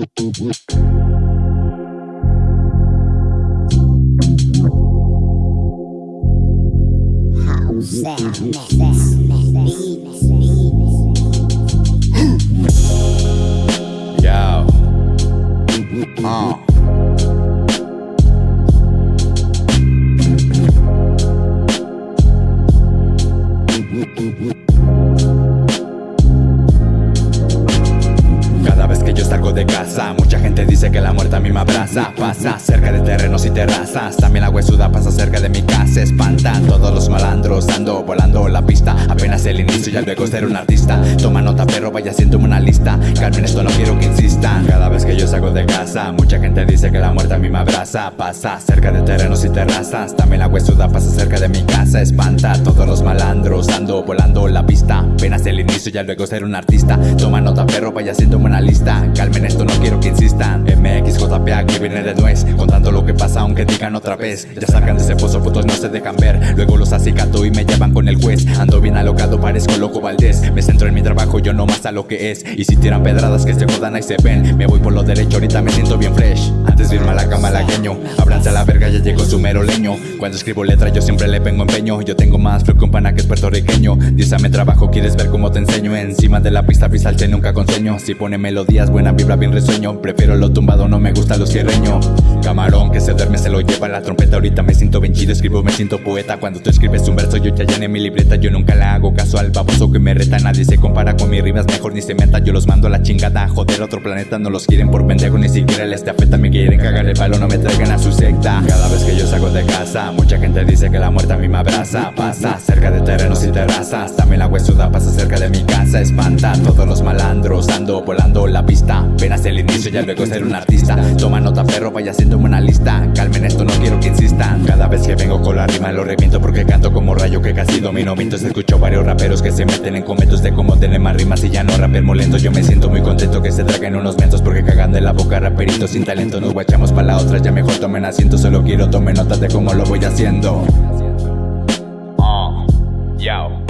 House sound, Yo. Uh. Cada salgo de casa, mucha gente dice que la muerte a mí me abraza. Pasa cerca de terrenos y terrazas, también la huesuda pasa cerca de mi casa. Espantan todos los malandros, ando volando la pista. Apenas el inicio, ya luego ser un artista. Toma nota, perro, vaya haciéndome una lista. Calmen esto, no quiero que insistan. Cada vez que yo salgo de casa, mucha gente dice que la muerte a mí me abraza. Pasa cerca de terrenos y terrazas, también la huesuda pasa cerca de mi casa. Espanta todos los malandros, ando volando la pista. Apenas el inicio, ya luego ser un artista. Toma nota, perro, vaya haciéndome una lista. Calmen esto, no quiero que insistan. MXJPA que viene de nuez, contando lo que pasa aunque digan otra vez. Ya sacan de ese pozo, putos no se dejan ver. Luego los acicato y me llevan con el juez. Ando bien alocado, parezco loco Valdés. Me centro en mi trabajo, yo no más a lo que es. Y si tiran pedradas que se jodan ahí se ven. Me voy por lo derecho, ahorita me siento bien fresh. Antes de irme a la cama malagueño, abranse a la verga, ya llegó su mero leño. Cuando escribo letras yo siempre le pongo empeño. Yo tengo más flow que un pana que es puertorriqueño. Dísame trabajo, quieres ver cómo te enseño. Encima de la pista pisalte nunca con sueño. Si pone melodías, buena vibra, bien resueño. Prefiero lo tumbado, no me gusta lo cierreño. Camarón que se duerme se lo lleva la trompeta. Ahorita me siento bien chido, escribo, me siento poeta. Cuando tú escribes un verso, yo ya llené mi libreta. Yo nunca le hago caso al baboso que me reta. Nadie se compara con mis rimas, mejor ni se meta. Yo los mando a la chingada, joder, otro planeta. No los quieren por pendejo, ni siquiera les te afecta. Me quieren cagar el palo, no me traigan a su secta. Salgo de casa, mucha gente dice que la muerte a mí me abraza. Pasa cerca de terrenos y terrazas. También la huesuda pasa cerca de mi casa. Espanta todos los malandros, ando volando la pista. Apenas el inicio, ya luego ser un artista. Toma nota, perro, vaya haciéndome una lista. Calmen esto, no que vengo con la rima lo reviento porque canto como rayo que casi domino. Mientras escucho varios raperos que se meten en cometos de cómo tener más rimas y ya no raper molento. Yo me siento muy contento que se traguen unos mentos porque cagan de la boca raperitos sin talento. Nos guachamos para la otra, ya mejor tomen asiento. Solo quiero tomen notas de cómo lo voy haciendo. Uh, yo.